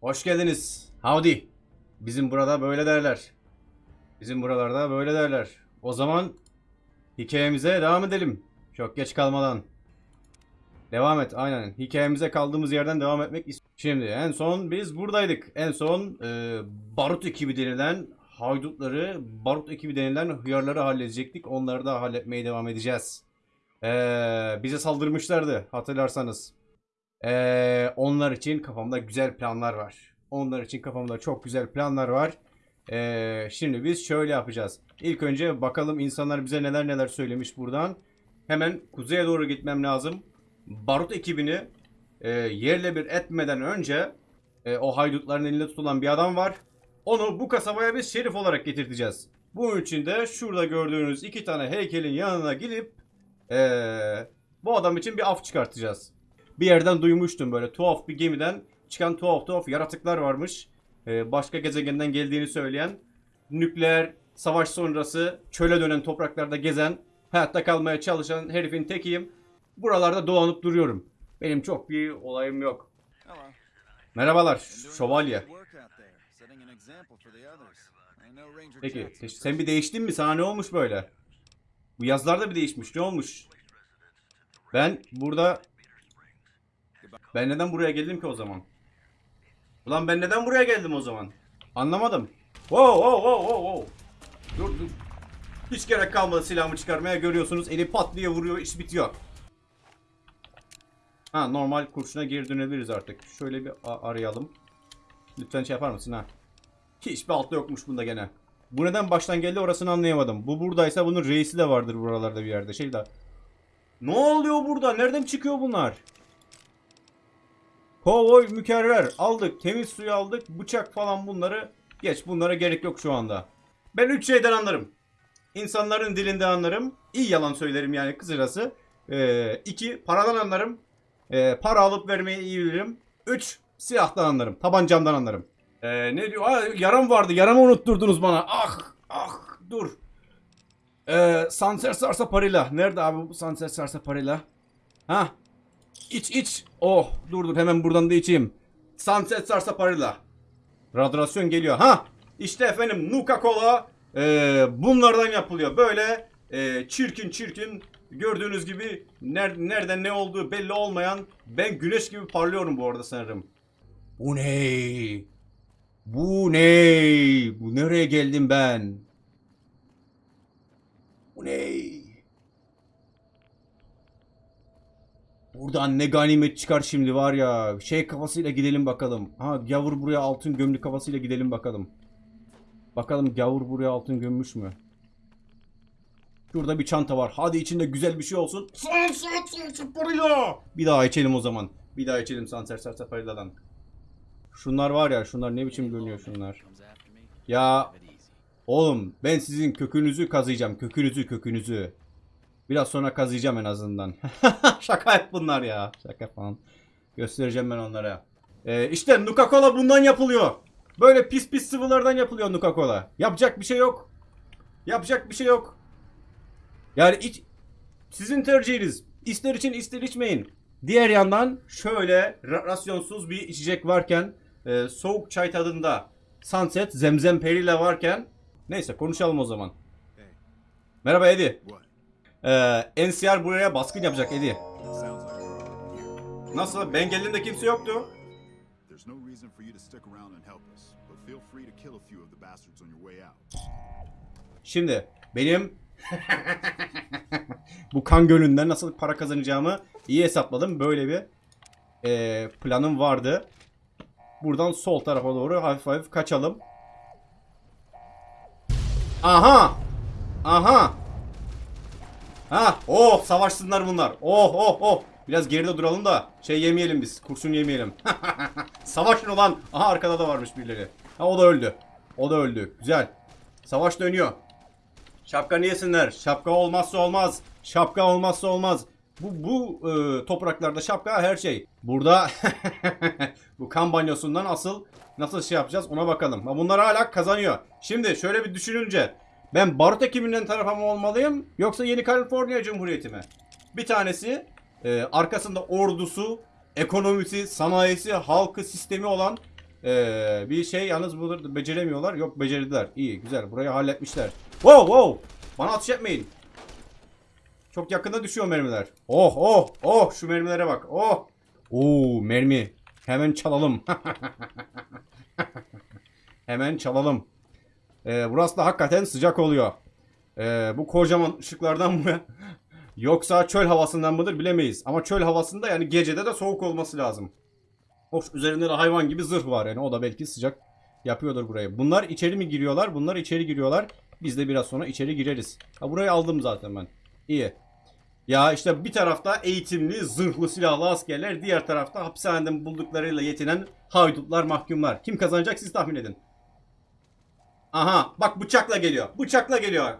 Hoş geldiniz. Howdy. Bizim burada böyle derler. Bizim buralarda böyle derler. O zaman hikayemize devam edelim. Çok geç kalmadan. Devam et aynen. Hikayemize kaldığımız yerden devam etmek ist- Şimdi en son biz buradaydık. En son e, barut ekibi denilen haydutları, barut ekibi denilen hıyarları halledecektik. Onları da halletmeye devam edeceğiz. E, bize saldırmışlardı hatırlarsanız. E, onlar için kafamda güzel planlar var. Onlar için kafamda çok güzel planlar var. E, şimdi biz şöyle yapacağız. İlk önce bakalım insanlar bize neler neler söylemiş buradan. Hemen kuzeye doğru gitmem lazım. Barut ekibini e, yerle bir etmeden önce e, o haydutların elinde tutulan bir adam var. Onu bu kasabaya biz şerif olarak getirteceğiz. Bunun için de şurada gördüğünüz iki tane heykelin yanına gidip e, bu adam için bir af çıkartacağız. Bir yerden duymuştum böyle tuhaf bir gemiden çıkan tuhaf tuhaf yaratıklar varmış. E, başka gezegenden geldiğini söyleyen nükleer savaş sonrası çöle dönen topraklarda gezen hayatta kalmaya çalışan herifin tekiyim. Buralarda dolanıp duruyorum. Benim çok bir olayım yok. Merhabalar şövalye. Peki te- sen bir değiştin mi? Sana ne olmuş böyle? Bu yazılar da bir değişmiş. Ne olmuş? Ben burada... Ben neden buraya geldim ki o zaman? Ulan ben neden buraya geldim o zaman? Anlamadım. Wow wow wow wow wow. Dur dur. Hiç gerek kalmadı silahımı çıkarmaya görüyorsunuz. Eli pat diye vuruyor iş bitiyor. Ha normal kurşuna geri dönebiliriz artık. Şöyle bir arayalım. Lütfen şey yapar mısın ha? Hiçbir altta yokmuş bunda gene. Bu neden baştan geldi orasını anlayamadım. Bu buradaysa bunun reisi de vardır buralarda bir yerde. Şey de. Ne oluyor burada? Nereden çıkıyor bunlar? Kovboy mükerrer. Aldık. Temiz suyu aldık. Bıçak falan bunları. Geç bunlara gerek yok şu anda. Ben üç şeyden anlarım. İnsanların dilinde anlarım. İyi yalan söylerim yani kısacası. Ee, iki, paradan anlarım. Ee, para alıp vermeyi iyi bilirim. Üç, silahtan anlarım. Tabancamdan anlarım. Ee, ne diyor? Aa, yaram vardı. Yaramı unutturdunuz bana. Ah, ah, dur. Ee, Sanser Sarsaparilla. Nerede abi bu Sanser Sarsaparilla? Ha? İç iç. Oh, dur dur hemen buradan da içeyim. Sunset Sarsaparilla. Radyasyon geliyor. Ha? İşte efendim Nuka Cola ee, bunlardan yapılıyor. Böyle ee, çirkin çirkin gördüğünüz gibi ner- nereden ne olduğu belli olmayan ben güneş gibi parlıyorum bu arada sanırım. Bu ne? Bu ne? Bu nereye geldim ben? Bu ne? Buradan ne ganimet çıkar şimdi var ya. Şey kafasıyla gidelim bakalım. Ha gavur buraya altın gömlü kafasıyla gidelim bakalım. Bakalım gavur buraya altın gömmüş mü? Şurada bir çanta var. Hadi içinde güzel bir şey olsun. Sunset Sarsaparilla. Bir daha içelim o zaman. Bir daha içelim Sunset Sarsaparilla'dan. Şunlar var ya şunlar ne biçim görünüyor şunlar. Ya oğlum ben sizin kökünüzü kazıyacağım. Kökünüzü kökünüzü. Biraz sonra kazıyacağım en azından. Şaka hep bunlar ya. Şaka falan. Göstereceğim ben onlara. Ee, işte Nuka Cola bundan yapılıyor. Böyle pis pis sıvılardan yapılıyor Nuka Cola. Yapacak bir şey yok. Yapacak bir şey yok. Yani iç, sizin tercihiniz. İster için ister içmeyin. Diğer yandan şöyle ra- rasyonsuz bir içecek varken e, soğuk çay tadında Sunset Zemzem Perila varken neyse konuşalım o zaman. Merhaba Eddie. What? Ee, NCR buraya baskın yapacak Eddie. Nasıl? Ben geldiğimde kimse yoktu. There's no reason for you to stick around and help us, but feel free to kill a few of the bastards on your way out. Şimdi benim bu kan gölünden nasıl para kazanacağımı iyi hesapladım. Böyle bir e, planım vardı. Buradan sol tarafa doğru hafif hafif kaçalım. Aha! Aha! Ha, oh savaşsınlar bunlar. Oh oh oh. Biraz geride duralım da şey yemeyelim biz. Kurşun yemeyelim. Savaşın olan. Aha arkada da varmış birileri. Ha o da öldü. O da öldü. Güzel. Savaş dönüyor. Şapka yesinler. Şapka olmazsa olmaz. Şapka olmazsa olmaz. Bu bu e, topraklarda şapka her şey. Burada bu kan banyosundan asıl nasıl şey yapacağız ona bakalım. Ha, Bunlar hala kazanıyor. Şimdi şöyle bir düşününce ben Barut ekibinden tarafa mı olmalıyım yoksa Yeni Kaliforniya Cumhuriyeti mi? Bir tanesi e, arkasında ordusu, ekonomisi, sanayisi, halkı, sistemi olan Ee, bir şey yalnız burada beceremiyorlar. Yok becerdiler. İyi güzel. Burayı halletmişler. Wow wow. Bana atış etmeyin. Çok yakında düşüyor mermiler. Oh oh oh şu mermilere bak. Oh. Oo mermi. Hemen çalalım. Hemen çalalım. Ee, burası da hakikaten sıcak oluyor. Ee, bu kocaman ışıklardan mı? Yoksa çöl havasından mıdır bilemeyiz. Ama çöl havasında yani gecede de soğuk olması lazım. Of üzerinde de hayvan gibi zırh var yani o da belki sıcak yapıyordur burayı. Bunlar içeri mi giriyorlar? Bunlar içeri giriyorlar. Biz de biraz sonra içeri gireriz. Ha burayı aldım zaten ben. İyi. Ya işte bir tarafta eğitimli, zırhlı, silahlı askerler, diğer tarafta hapishaneden bulduklarıyla yetinen haydutlar, mahkumlar. Kim kazanacak siz tahmin edin. Aha bak bıçakla geliyor. Bıçakla geliyor.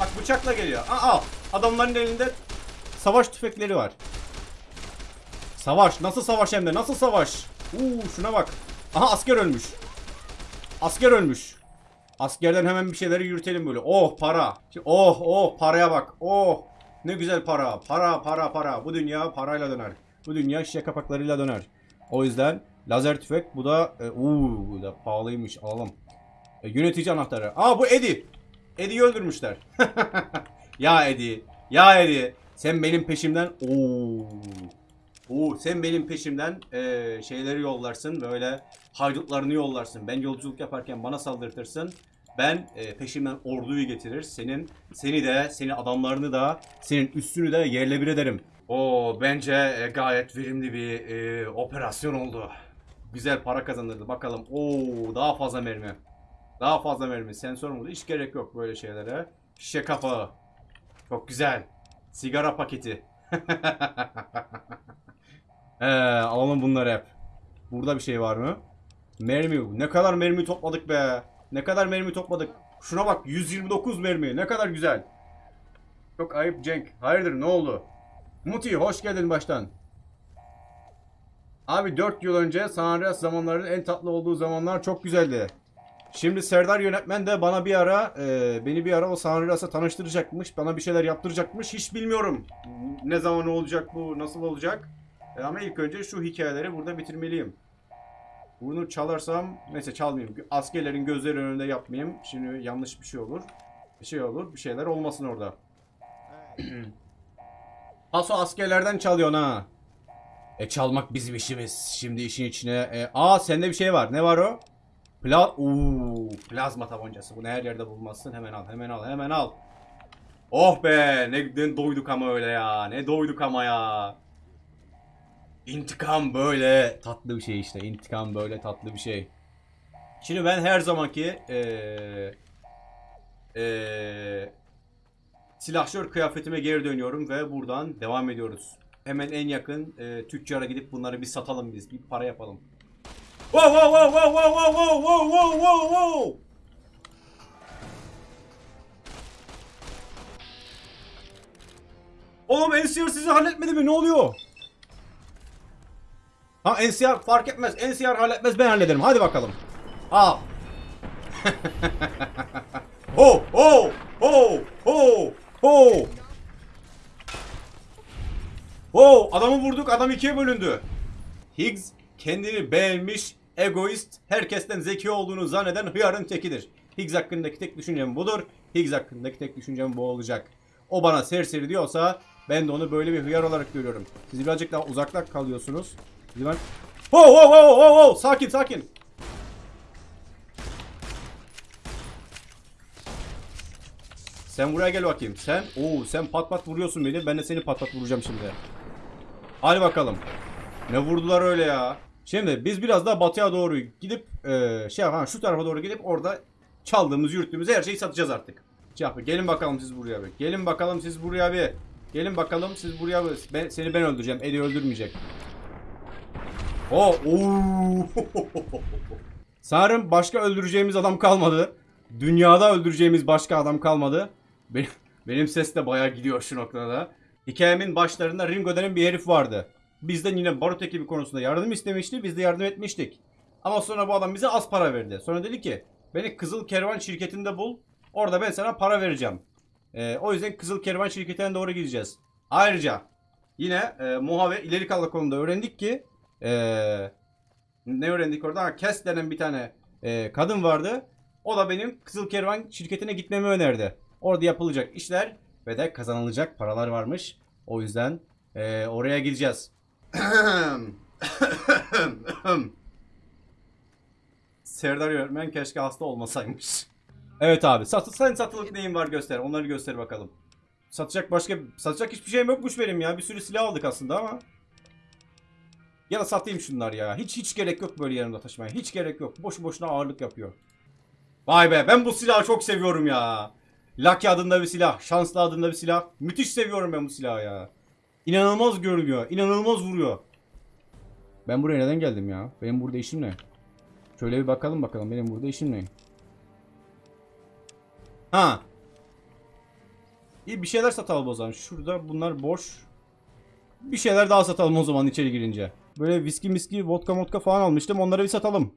Bak bıçakla geliyor. Aa, al. Adamların elinde savaş tüfekleri var. Savaş. Nasıl savaş hem de? Nasıl savaş? Uuu şuna bak. Aha asker ölmüş. Asker ölmüş. Askerden hemen bir şeyleri yürütelim böyle. Oh para. Oh oh paraya bak. Oh ne güzel para. Para para para. Bu dünya parayla döner. Bu dünya şişe kapaklarıyla döner. O yüzden lazer tüfek bu da e, uuu bu da pahalıymış alalım. E, yönetici anahtarı. Aa bu Eddie. Eddie'yi öldürmüşler. ya Eddie. Ya Eddie. Sen benim peşimden. Oo. Oo, sen benim peşimden e, şeyleri yollarsın. Böyle haydutlarını yollarsın. Ben yolculuk yaparken bana saldırtırsın. Ben e, peşimden orduyu getirir. Senin seni de, seni adamlarını da, senin üstünü de yerle bir ederim. O bence e, gayet verimli bir e, operasyon oldu. Güzel para kazandırdı. Bakalım. Oo daha fazla mermi. Daha fazla mermi. Sensör mü? Hiç gerek yok böyle şeylere. Şişe kapağı. Çok güzel. Sigara paketi. Ee, alalım bunları hep. Burada bir şey var mı? Mermi. Ne kadar mermi topladık be. Ne kadar mermi topladık. Şuna bak 129 mermi. Ne kadar güzel. Çok ayıp Cenk. Hayırdır ne oldu? Muti hoş geldin baştan. Abi 4 yıl önce San Andreas zamanlarının en tatlı olduğu zamanlar çok güzeldi. Şimdi Serdar yönetmen de bana bir ara e, beni bir ara o San Andreas'a tanıştıracakmış. Bana bir şeyler yaptıracakmış. Hiç bilmiyorum. Ne zaman olacak bu? Nasıl olacak? E, ama ilk önce şu hikayeleri burada bitirmeliyim. Bunu çalarsam neyse çalmayayım. Askerlerin gözleri önünde yapmayayım. Şimdi yanlış bir şey olur. Bir şey olur. Bir şeyler olmasın orada. Paso askerlerden çalıyorsun ha. E çalmak bizim işimiz. Şimdi işin içine. E, aa sende bir şey var. Ne var o? Pla Oo, plazma tabancası. Bunu her yerde bulmazsın. Hemen al, hemen al, hemen al. Oh be, ne, ne doyduk ama öyle ya. Ne doyduk ama ya. İntikam böyle tatlı bir şey işte. İntikam böyle tatlı bir şey. Şimdi ben her zamanki eee eee silahşör kıyafetime geri dönüyorum ve buradan devam ediyoruz. Hemen en yakın eee, tüccara gidip bunları bir satalım biz. Bir para yapalım. Wow wow wow wow wow wow wow wow wow wow wow. Oğlum NCR sizi halletmedi mi? Ne oluyor? Ha NCR fark etmez. NCR halletmez ben hallederim. Hadi bakalım. Al. ho ho ho ho ho. Ho adamı vurduk adam ikiye bölündü. Higgs kendini beğenmiş, egoist, herkesten zeki olduğunu zanneden hıyarın tekidir. Higgs hakkındaki tek düşüncem budur. Higgs hakkındaki tek düşüncem bu olacak. O bana serseri diyorsa ben de onu böyle bir hıyar olarak görüyorum. Siz birazcık daha uzakta kalıyorsunuz. Ben... Ho ho ho ho ho sakin sakin. Sen buraya gel bakayım. Sen, oo sen pat pat vuruyorsun beni. Ben de seni pat pat vuracağım şimdi. Hadi bakalım. Ne vurdular öyle ya. Şimdi biz biraz daha batıya doğru gidip e, şey ha şu tarafa doğru gidip orada çaldığımız, yürüttüğümüz her şeyi satacağız artık. Şey yapın, gelin bakalım siz buraya bir. Gelin bakalım siz buraya bir. Gelin bakalım siz buraya bir. Ben, seni ben öldüreceğim. Eddie öldürmeyecek. Oo. Sanırım başka öldüreceğimiz adam kalmadı. Dünyada öldüreceğimiz başka adam kalmadı. Benim, benim ses de bayağı gidiyor şu noktada. Hikayemin başlarında Ringo denen bir herif vardı. Bizden yine barut ekibi konusunda yardım istemişti. Biz de yardım etmiştik. Ama sonra bu adam bize az para verdi. Sonra dedi ki beni Kızıl Kervan şirketinde bul. Orada ben sana para vereceğim. Ee, o yüzden Kızıl Kervan şirketine doğru gideceğiz. Ayrıca yine e, Muha ve ileri kalan konuda öğrendik ki e, Ne öğrendik orada? Kes denen bir tane e, kadın vardı. O da benim Kızıl Kervan şirketine gitmemi önerdi. Orada yapılacak işler ve de kazanılacak paralar varmış. O yüzden e, oraya gideceğiz. Serdar Yönetmen keşke hasta olmasaymış. Evet abi. Sat sen satılık neyin var göster. Onları göster bakalım. Satacak başka satacak hiçbir şeyim yokmuş benim ya. Bir sürü silah aldık aslında ama. Ya da satayım şunlar ya. Hiç hiç gerek yok böyle yanımda taşımaya. Hiç gerek yok. Boşu boşuna ağırlık yapıyor. Vay be ben bu silahı çok seviyorum ya. Lucky adında bir silah. Şanslı adında bir silah. Müthiş seviyorum ben bu silahı ya. İnanılmaz görünüyor. İnanılmaz vuruyor. Ben buraya neden geldim ya? Benim burada işim ne? Şöyle bir bakalım bakalım benim burada işim ne? Ha. İyi bir şeyler satalım o zaman. Şurada bunlar boş. Bir şeyler daha satalım o zaman içeri girince. Böyle viski miski vodka modka falan almıştım. Onları bir satalım.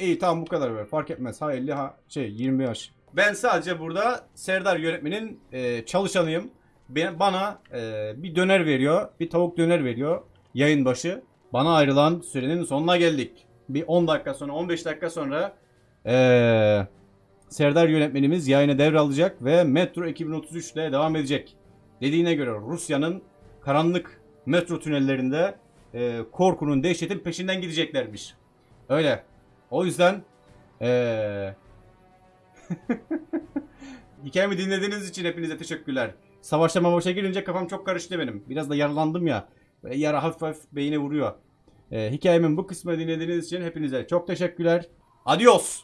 İyi tamam bu kadar ver. Fark etmez. Ha 50 ha şey 20 yaş. Ben sadece burada Serdar yönetmenin e, çalışanıyım. Bana e, bir döner veriyor. Bir tavuk döner veriyor. Yayın başı. Bana ayrılan sürenin sonuna geldik. Bir 10 dakika sonra 15 dakika sonra eee Serdar yönetmenimiz yayını devralacak ve Metro 2033 ile devam edecek. Dediğine göre Rusya'nın karanlık metro tünellerinde e, korkunun, dehşetin peşinden gideceklermiş. Öyle. O yüzden e, hikayemi dinlediğiniz için hepinize teşekkürler. Savaşa mavaşa girince kafam çok karıştı benim. Biraz da yaralandım ya. Yara hafif hafif beyine vuruyor. E, hikayemin bu kısmını dinlediğiniz için hepinize çok teşekkürler. Adios.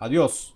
Adios.